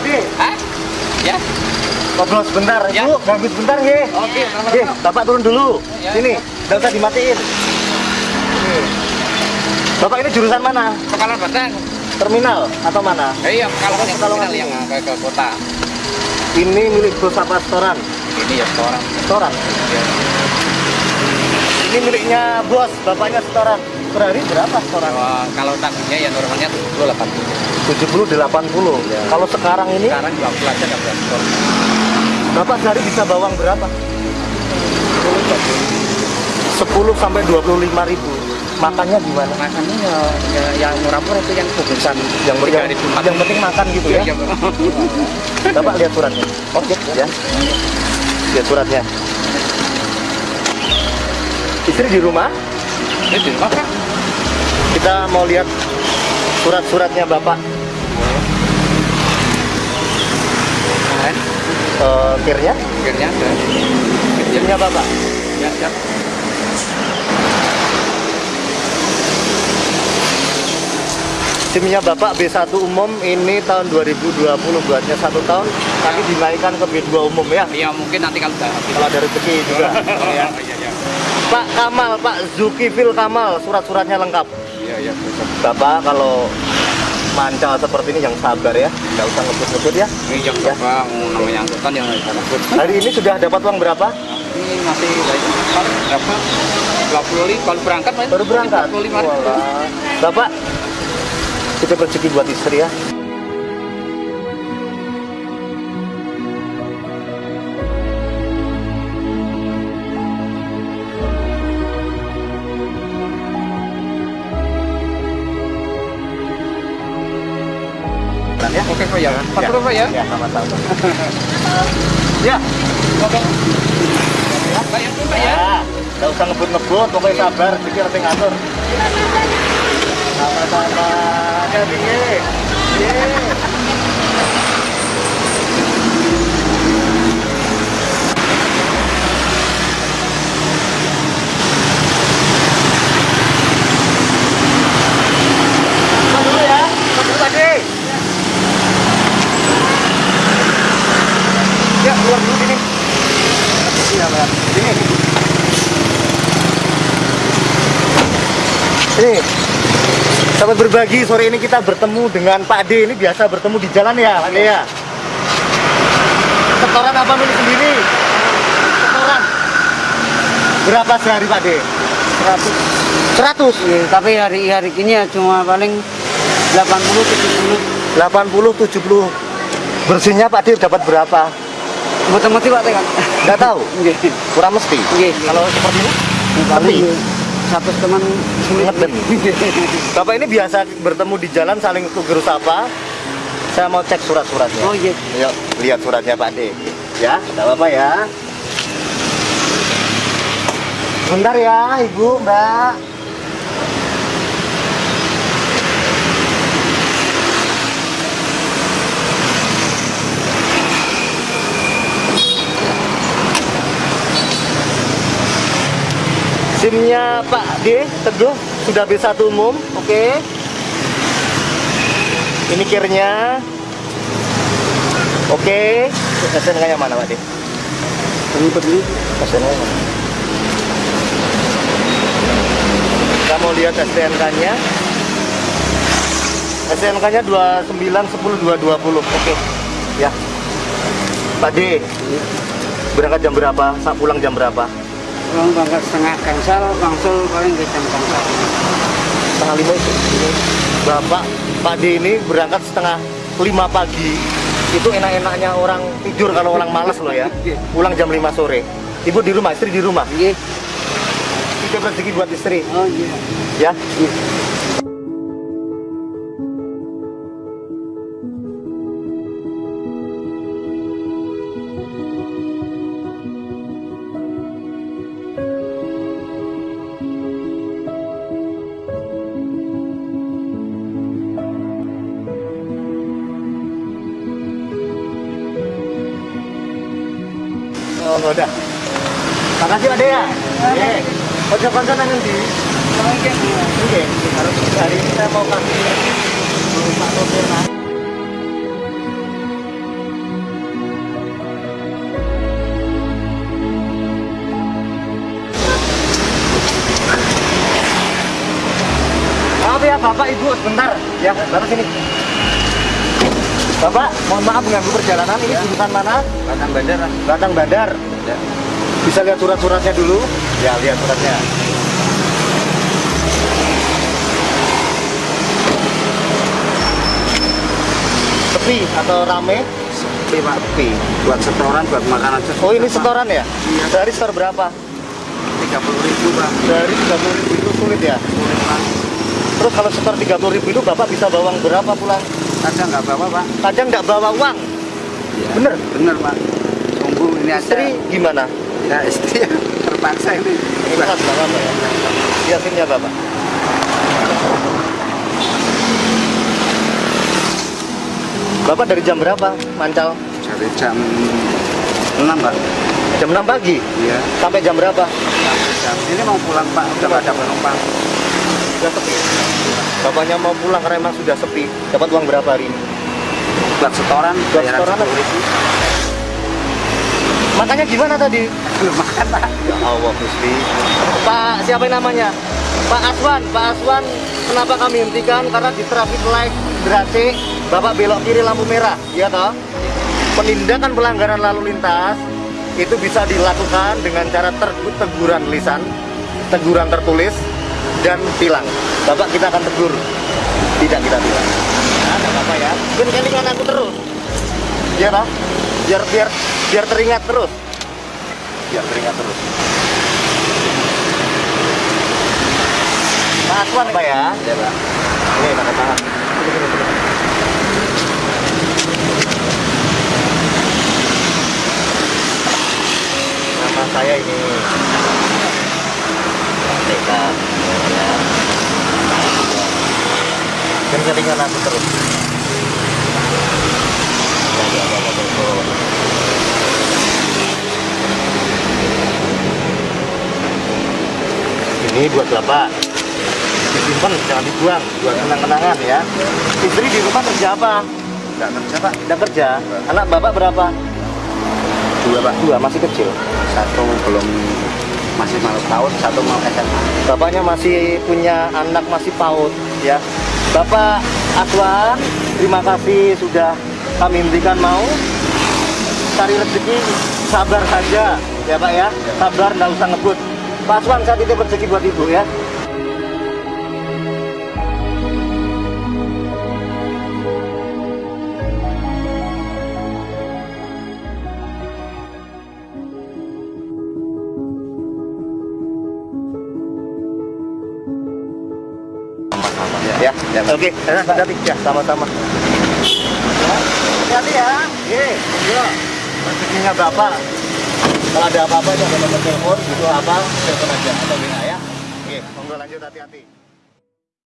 De, Hah? Ya. ngobrol sebentar. Ya. Ibu, ganggu sebentar nggih. Oke, Nggih, Bapak turun dulu. Ya. Sini, nggak usah dimatiin. Nih. Bapak ini jurusan mana? Pekalan Batang. Terminal atau mana? Eh, iya, Pekalongan yang Pekalongan terminal yang ke, ke kota. Ini milik bos apa restoran? Ini ya seorang. Setoran. Ya. Ini miliknya bos, bapaknya setoran. Per hari berapa setoran? Wah, kalau taginya ya normalnya 70 80. 70 80. Ya. Kalau sekarang ini Sekarang 20 aja enggak berapa. Bapak sehari bisa bawang berapa? 10 sampai 25 ribu. Makannya gimana? Makannya ya, ya yang murah-murah itu yang kubusan Yang, yang, 3.000, yang penting makan gitu ya. Iya. Bapak lihat suratnya. Oke, ya. Lihat suratnya. Istri di rumah, Ini di rumah kan? Kita mau lihat surat-suratnya Bapak. Kan? Eh, kirnya, Akhirnya ada. kirnya Bapak. Ya, ya. SIM-nya Bapak B1 umum ini tahun 2020 buatnya satu tahun, tapi dinaikkan ke B2 umum ya. Ya mungkin nanti kalau udah Kalau ada rezeki juga. ya. Iya, iya. Pak Kamal, Pak Zulkifil Kamal, surat-suratnya lengkap. Iya, iya. Bapak kalau mancal seperti ini yang sabar ya, nggak usah ngebut-ngebut ya. Ini yang Ya. berapa? Namanya angkutan yang nggak takut. Hari ini sudah dapat uang berapa? Ini masih berapa? 25 kalau berangkat Mas. Baru berangkat. 25 ribu. Walah. Bapak, kita rezeki buat istri ya. Ya. Oke Pak ya. Pak Ya. Pur, Pak ya. Ya, sama-sama. ya, Pak ya, Pak ya. ya. Nggak usah ngebut-ngebut, pokoknya sabar, pikir nanti ngatur. Sama-sama. Jadi, ye. Ye. Masuk dulu ya, masuk dulu tadi. Ya, keluar dulu sini. Iya, Pak. Sini. Sini. Sahabat berbagi, sore ini kita bertemu dengan Pak D. Ini biasa bertemu di jalan ya, Pak D ya? Setoran apa milik sendiri? Setoran. Berapa sehari Pak D? 100. 100? Iya, tapi hari hari ini ya cuma paling 80 70 80, 70. Bersihnya Pak D dapat berapa? mati-mati Pak tekan. Nggak tahu. Nggih. Kurang mesti. Nggih. Kalau seperti ini? Tapi? Satu teman. Ngerti. Bapak ini biasa bertemu di jalan saling tugur sapa. Saya mau cek surat-suratnya. Oh iya. Yuk, lihat suratnya Pak D. Ya, tidak apa-apa ya. Bentar ya, Ibu, Mbak. SIM-nya Pak D, Teguh, sudah B1 umum, oke. Ini kirnya. Oke. SNK-nya mana, Pak D? Ribet ini. SNK-nya mana? Kita mau lihat STNK-nya. STNK-nya 2910 220. Oke. Ya. Pak D, berangkat jam berapa? Saat pulang jam berapa? Orang berangkat setengah gangsal, gangsal paling ke jam gangsal. setengah lima itu. Bapak Pak D ini berangkat setengah lima pagi. Itu enak-enaknya orang tidur kalau orang malas loh ya. Pulang jam 5 sore. Ibu di rumah istri di rumah? Iya. titip rezeki buat istri. Oh iya. ya? Oh menggoda. Makasih Pak Dea. Kocok-kocok nanti di. Oke, harus hari ini saya mau kasih Pak Sopir Maaf ya Bapak Ibu sebentar ya, baru sini. Bapak, mohon maaf mengganggu perjalanan. Ini Ya. jurusan mana? Batang Bandar. Batang Bandar. Ya. Bisa lihat surat-suratnya dulu? Ya, lihat suratnya. Sepi atau rame? Sepi pak. Sepi. Buat setoran, buat makan aja. Oh, ini setoran ya? Iya. Dari setor berapa? Tiga puluh ribu pak. Dari 30 ribu itu sulit ya? Sulit pak. Terus kalau setor 30 ribu itu Bapak bisa bawa uang berapa pulang? Kadang nggak bawa pak. Kadang nggak bawa uang. Iya. Bener? Bener pak. Sungguh ini aja. Istri gimana? Ya istri terpaksa ini. Ini khas Bapak Pak, ya? Yasinnya Bapak. Bapak dari jam berapa mancal? Dari jam 6 pak. Jam 6 pagi? Iya. Sampai jam berapa? Sampai jam ini mau pulang pak. Udah ada penumpang. Sudah sepi. Bapaknya mau pulang karena emang sudah sepi. Dapat uang berapa hari ini? Buat setoran. Buat setoran 10 ribu. Makanya gimana tadi? Belum makan pak. Ya Allah Gusti. Pak siapa yang namanya? Pak Aswan. Pak Aswan kenapa kami hentikan? Karena di traffic light berarti Bapak belok kiri lampu merah, ya toh? Penindakan pelanggaran lalu lintas itu bisa dilakukan dengan cara teguran lisan, teguran tertulis, dan tilang. Bapak kita akan tegur, tidak kita tilang. Nah, ada apa ya? Kan kelingan aku terus, ya toh? Biar biar biar teringat terus, biar teringat terus. Pak Aswan, Pak ya? Ya pak. Ini sini, sini. Nama saya ini. TK. Ya. Aku terus. Ya, ya. Ini buat bapak disimpan jangan dibuang buat kenang-kenangan ya istri di rumah kerja apa Nggak kerja pak. tidak kerja anak bapak berapa Dua pak. dua masih kecil Satu belum masih mau tahun, satu mau SMA. bapaknya masih punya anak masih paut ya. Bapak Aswan terima kasih sudah kami hentikan mau. Cari rezeki sabar saja ya pak ya. Sabar nggak usah ngebut. Pak Aswan saya titip rezeki buat ibu ya ya, ya. oke hati-hati ya sama-sama Ya, hati-hati ya. Ye, yo rezekinya bapak kalau ada apa-apa jangan nomor telepon gitu apa telepon aja. Atau WA ya. Oke monggo lanjut hati-hati